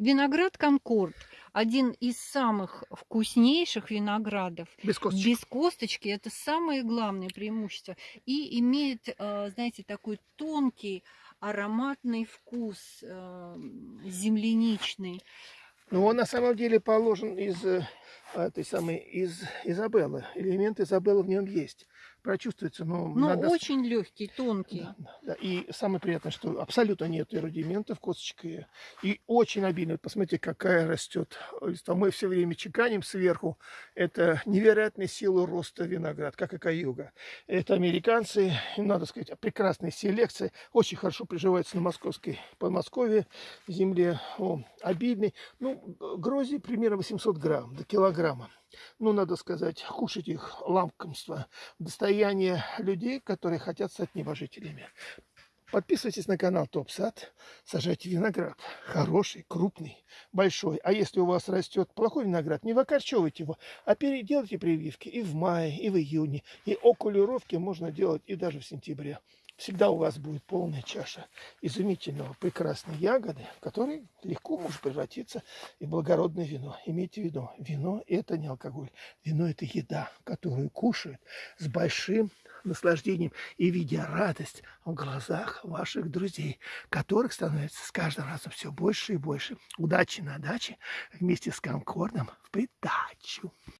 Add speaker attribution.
Speaker 1: Виноград Конкорд один из самых вкуснейших виноградов.
Speaker 2: Без косточки.
Speaker 1: Без косточки это самое главное преимущество. И имеет, э, знаете, такой тонкий ароматный вкус э, земляничный.
Speaker 2: Ну, он на самом деле положен из э, этой самой, из Изабеллы. Элемент Изабеллы в нем есть прочувствуется. Но,
Speaker 1: но
Speaker 2: надо...
Speaker 1: очень легкий, тонкий.
Speaker 2: Да, да, да. И самое приятное, что абсолютно нет рудиментов, косточка. И очень обильно. посмотрите, какая растет листва. Мы все время чеканим сверху. Это невероятная сила роста виноград, как и каюга. Это американцы, надо сказать, прекрасная селекция. Очень хорошо приживается на московской Подмосковье земле. О, обильный. Ну, грози примерно 800 грамм до килограмма ну, надо сказать, кушать их лакомство, достояние людей, которые хотят стать небожителями. Подписывайтесь на канал Топ Сад, сажайте виноград. Хороший, крупный, большой. А если у вас растет плохой виноград, не выкорчевывайте его, а переделайте прививки и в мае, и в июне. И окулировки можно делать и даже в сентябре всегда у вас будет полная чаша изумительного, прекрасной ягоды, в которой легко может превратиться и благородное вино. Имейте в виду, вино – это не алкоголь. Вино – это еда, которую кушают с большим наслаждением и видя радость в глазах ваших друзей, которых становится с каждым разом все больше и больше. Удачи на даче вместе с Конкордом в придачу.